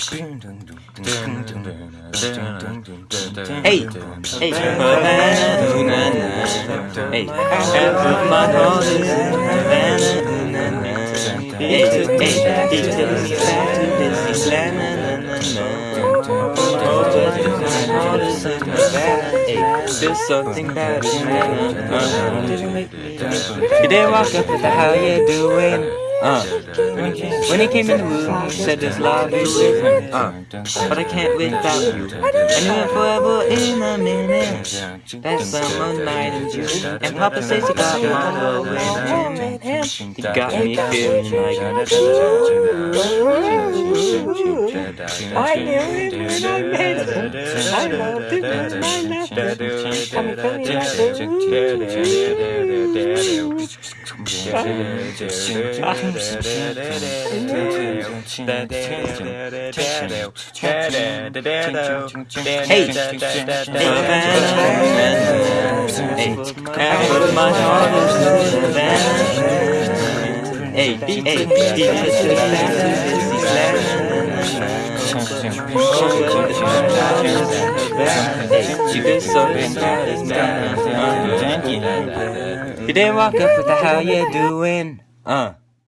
Hey, hey, hey, put my nose in Havana, hey, hey, he takes me back to Disneyland, Hey, there's something. You didn't walk up the how you doing? Uh, when he came in the room, he said there's love you with. Uh, but I can't without you. I knew it forever in a minute. That summer night in June, and Papa says he got Marlo with him. He got me feeling like I knew it when I met him. I loved it when I left it. I'm feeling like Hey, hey, heart in Havana. Hey, hey, he just took back to Disneyland. You did something that is done. Thank you. You didn't walk up with the how you doing. Uh.